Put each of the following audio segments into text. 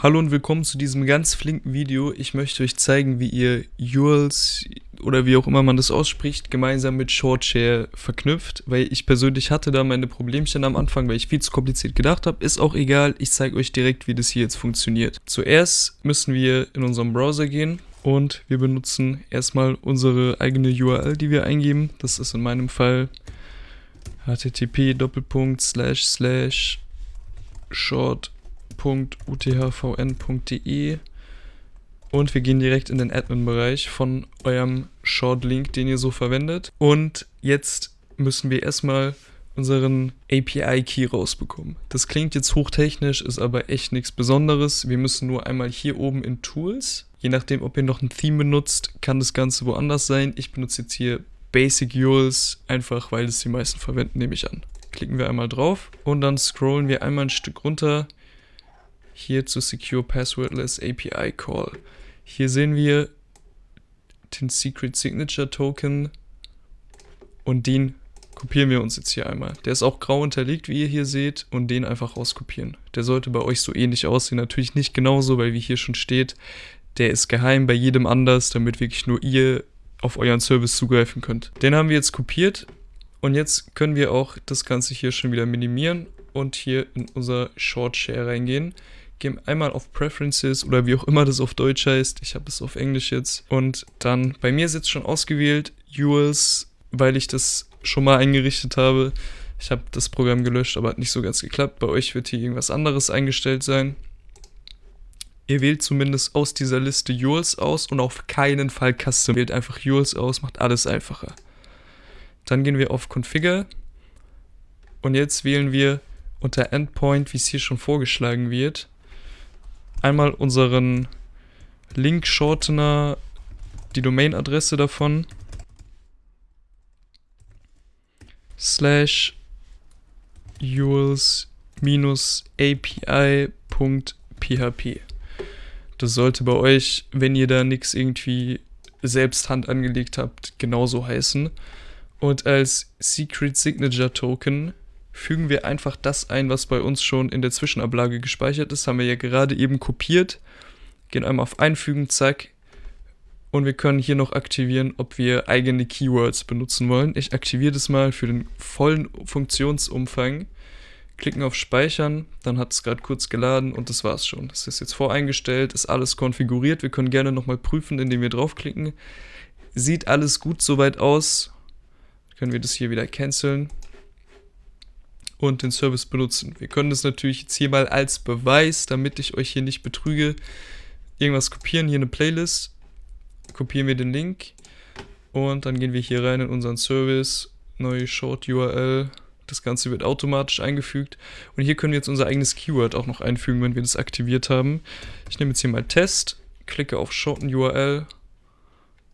Hallo und willkommen zu diesem ganz flinken Video. Ich möchte euch zeigen, wie ihr URLs oder wie auch immer man das ausspricht, gemeinsam mit Shortshare verknüpft, weil ich persönlich hatte da meine Problemchen am Anfang, weil ich viel zu kompliziert gedacht habe. Ist auch egal, ich zeige euch direkt, wie das hier jetzt funktioniert. Zuerst müssen wir in unseren Browser gehen und wir benutzen erstmal unsere eigene URL, die wir eingeben. Das ist in meinem Fall http short.uthvn.de und wir gehen direkt in den Admin-Bereich von eurem Short-Link, den ihr so verwendet. Und jetzt müssen wir erstmal unseren API-Key rausbekommen. Das klingt jetzt hochtechnisch, ist aber echt nichts Besonderes. Wir müssen nur einmal hier oben in Tools, je nachdem, ob ihr noch ein Theme benutzt, kann das Ganze woanders sein. Ich benutze jetzt hier Basic URLs, einfach weil es die meisten verwenden, nehme ich an. Klicken wir einmal drauf und dann scrollen wir einmal ein Stück runter hier zu Secure Passwordless API Call. Hier sehen wir den Secret Signature Token und den kopieren wir uns jetzt hier einmal. Der ist auch grau unterlegt, wie ihr hier seht, und den einfach rauskopieren. Der sollte bei euch so ähnlich aussehen. Natürlich nicht genauso, weil wie hier schon steht, der ist geheim bei jedem anders, damit wirklich nur ihr auf euren Service zugreifen könnt. Den haben wir jetzt kopiert und jetzt können wir auch das Ganze hier schon wieder minimieren und hier in unser Short Share reingehen. Gehen einmal auf Preferences oder wie auch immer das auf Deutsch heißt. Ich habe es auf Englisch jetzt. Und dann, bei mir ist jetzt schon ausgewählt URLs, weil ich das schon mal eingerichtet habe. Ich habe das Programm gelöscht, aber hat nicht so ganz geklappt. Bei euch wird hier irgendwas anderes eingestellt sein. Ihr wählt zumindest aus dieser Liste URLs aus und auf keinen Fall Custom. Wählt einfach URLs aus, macht alles einfacher. Dann gehen wir auf Configure und jetzt wählen wir unter Endpoint, wie es hier schon vorgeschlagen wird, einmal unseren Link-Shortener, die Domain-Adresse davon, slash URLs API.php. Das sollte bei euch, wenn ihr da nichts irgendwie selbst Hand angelegt habt, genauso heißen. Und als Secret Signature Token fügen wir einfach das ein, was bei uns schon in der Zwischenablage gespeichert ist. Haben wir ja gerade eben kopiert. Gehen einmal auf Einfügen, zack. Und wir können hier noch aktivieren, ob wir eigene Keywords benutzen wollen. Ich aktiviere das mal für den vollen Funktionsumfang klicken auf Speichern, dann hat es gerade kurz geladen und das war's schon. Das ist jetzt voreingestellt, ist alles konfiguriert. Wir können gerne nochmal prüfen, indem wir draufklicken. Sieht alles gut soweit aus. Können wir das hier wieder canceln und den Service benutzen. Wir können das natürlich jetzt hier mal als Beweis, damit ich euch hier nicht betrüge, irgendwas kopieren, hier eine Playlist, kopieren wir den Link und dann gehen wir hier rein in unseren Service, neue Short URL, das Ganze wird automatisch eingefügt. Und hier können wir jetzt unser eigenes Keyword auch noch einfügen, wenn wir das aktiviert haben. Ich nehme jetzt hier mal Test, klicke auf Shorten URL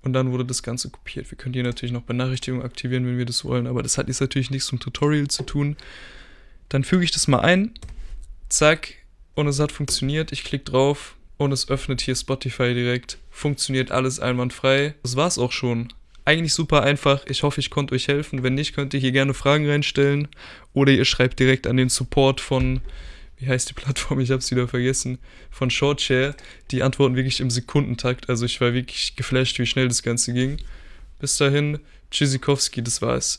und dann wurde das Ganze kopiert. Wir können hier natürlich noch Benachrichtigungen aktivieren, wenn wir das wollen, aber das hat jetzt natürlich nichts zum Tutorial zu tun. Dann füge ich das mal ein, zack, und es hat funktioniert. Ich klicke drauf und es öffnet hier Spotify direkt. Funktioniert alles einwandfrei. Das war's auch schon. Eigentlich super einfach. Ich hoffe, ich konnte euch helfen. Wenn nicht, könnt ihr hier gerne Fragen reinstellen. Oder ihr schreibt direkt an den Support von, wie heißt die Plattform? Ich habe es wieder vergessen. Von Shortshare. Die antworten wirklich im Sekundentakt. Also ich war wirklich geflasht, wie schnell das Ganze ging. Bis dahin, Tschüssikowski, das war's.